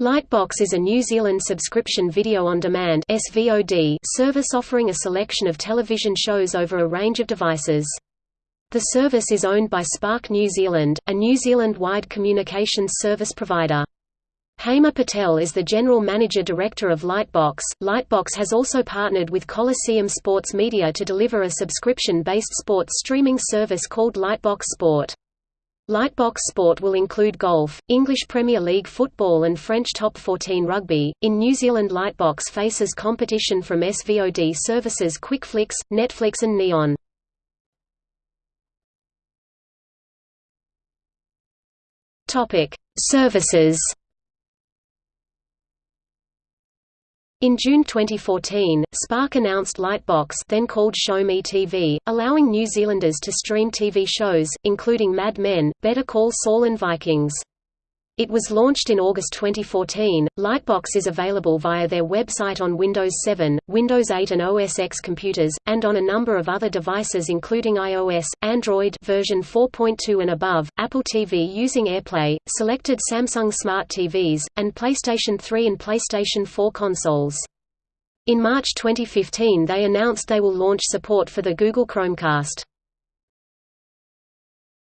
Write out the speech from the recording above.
Lightbox is a New Zealand subscription video-on-demand (SVOD) service offering a selection of television shows over a range of devices. The service is owned by Spark New Zealand, a New Zealand-wide communications service provider. Hema Patel is the General Manager Director of Lightbox. Lightbox has also partnered with Coliseum Sports Media to deliver a subscription-based sports streaming service called Lightbox Sport. Lightbox Sport will include golf, English Premier League football and French Top 14 rugby. In New Zealand Lightbox faces competition from SVOD services QuickFlix, Netflix and Neon. Topic: Services In June 2014, Spark announced Lightbox then called Show Me TV, allowing New Zealanders to stream TV shows, including Mad Men, Better Call Saul and Vikings. It was launched in August 2014. Lightbox is available via their website on Windows 7, Windows 8 and OS X computers, and on a number of other devices including iOS, Android version 4.2 and above, Apple TV using AirPlay, selected Samsung Smart TVs, and PlayStation 3 and PlayStation 4 consoles. In March 2015 they announced they will launch support for the Google Chromecast.